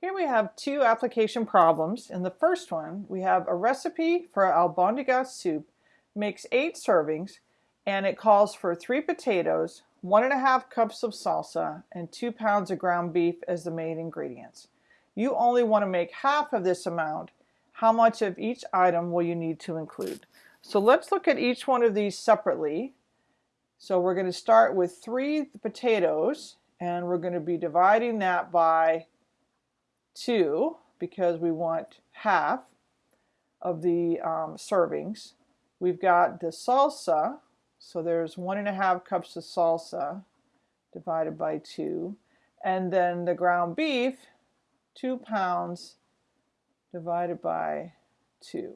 Here we have two application problems. In the first one, we have a recipe for albondigas soup, makes eight servings, and it calls for three potatoes, one and a half cups of salsa, and two pounds of ground beef as the main ingredients. You only want to make half of this amount. How much of each item will you need to include? So let's look at each one of these separately. So we're going to start with three potatoes, and we're going to be dividing that by 2 because we want half of the um, servings. We've got the salsa, so there's one and a half cups of salsa divided by 2. And then the ground beef, 2 pounds divided by 2.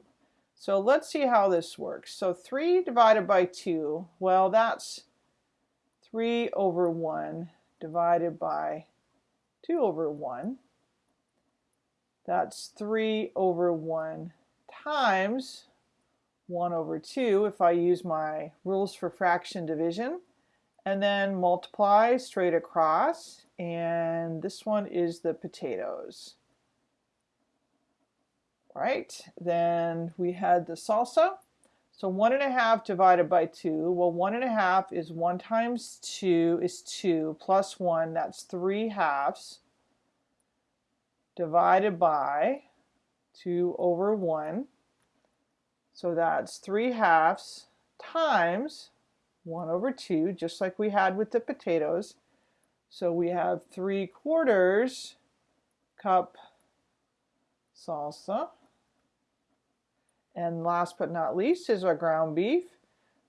So let's see how this works. So 3 divided by 2, well that's 3 over 1 divided by 2 over 1. That's 3 over 1 times 1 over 2 if I use my rules for fraction division. And then multiply straight across. And this one is the potatoes. Right, then we had the salsa. So one and a half divided by two. Well, one and a half is one times two is two plus one, that's three halves divided by 2 over 1. So that's 3 halves times 1 over 2, just like we had with the potatoes. So we have 3 quarters cup salsa. And last but not least is our ground beef.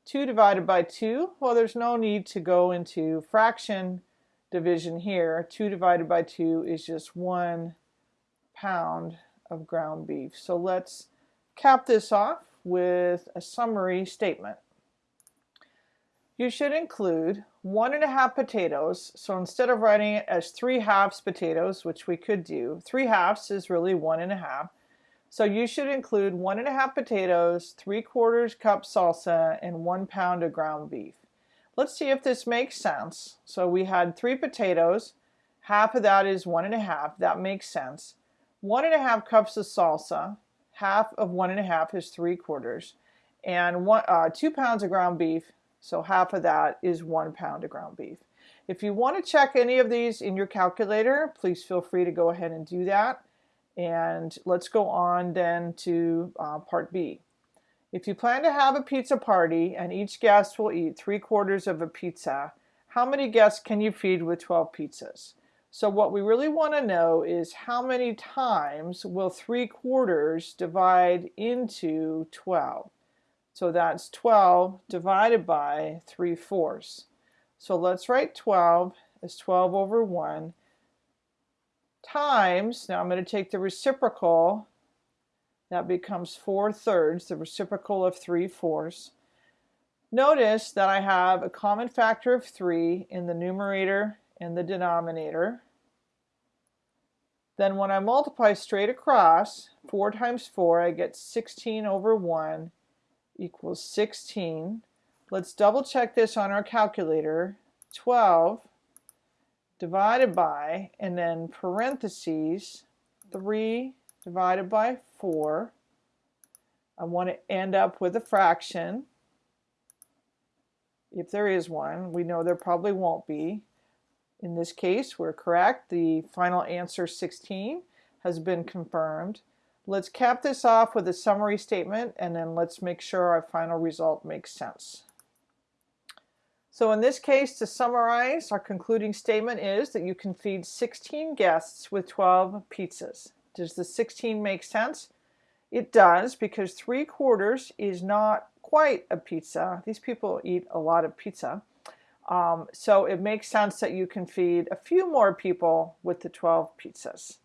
2 divided by 2, well there's no need to go into fraction division here. 2 divided by 2 is just 1 pound of ground beef. So let's cap this off with a summary statement. You should include one and a half potatoes. So instead of writing it as three halves potatoes, which we could do, three halves is really one and a half. So you should include one and a half potatoes, three quarters cup salsa, and one pound of ground beef. Let's see if this makes sense. So we had three potatoes, half of that is one and a half, that makes sense one and a half cups of salsa, half of one and a half is three quarters, and one, uh, two pounds of ground beef, so half of that is one pound of ground beef. If you want to check any of these in your calculator, please feel free to go ahead and do that. And let's go on then to uh, part B. If you plan to have a pizza party and each guest will eat three quarters of a pizza, how many guests can you feed with 12 pizzas? So what we really want to know is how many times will 3 quarters divide into 12. So that's 12 divided by 3 fourths. So let's write 12 as 12 over 1 times, now I'm going to take the reciprocal, that becomes 4 thirds, the reciprocal of 3 fourths. Notice that I have a common factor of 3 in the numerator and the denominator. Then when I multiply straight across, 4 times 4, I get 16 over 1 equals 16. Let's double check this on our calculator. 12 divided by, and then parentheses, 3 divided by 4. I want to end up with a fraction. If there is one, we know there probably won't be. In this case, we're correct. The final answer 16 has been confirmed. Let's cap this off with a summary statement and then let's make sure our final result makes sense. So in this case, to summarize, our concluding statement is that you can feed 16 guests with 12 pizzas. Does the 16 make sense? It does because 3 quarters is not quite a pizza. These people eat a lot of pizza. Um, so it makes sense that you can feed a few more people with the 12 pizzas.